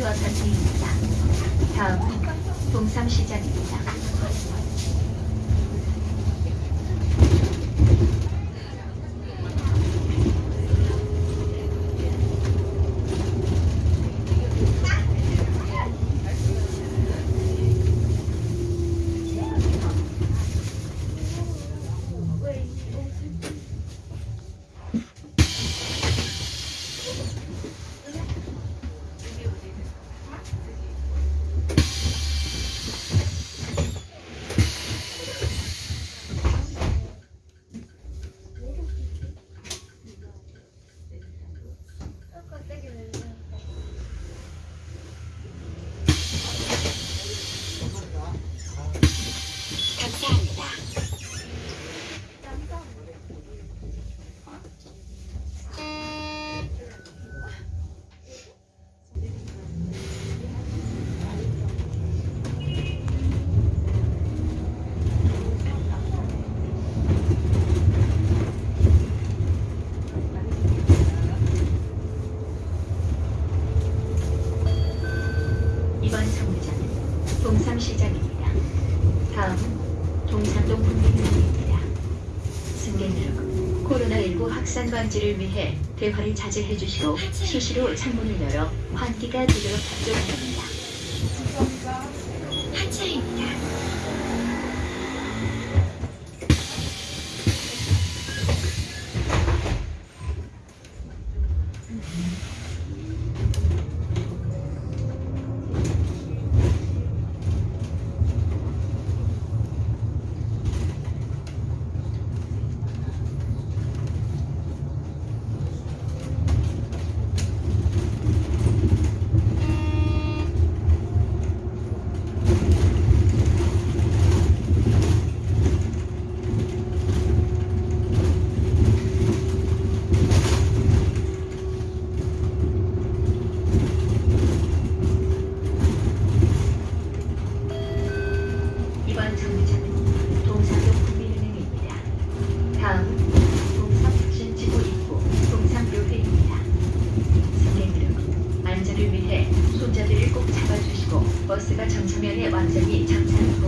미라주 아파트입니다. 다음은 동삼시장입니다. 동삼시장입니다. 다음은 동산동 국민의원입니다. 승객 여러분, 코로나19 확산 방지를 위해 대화를 자제해 주시고 수시로 창문을 열어 환기가 되도록 협조합니다. 버스가 정차면에 완전히 정차합니다.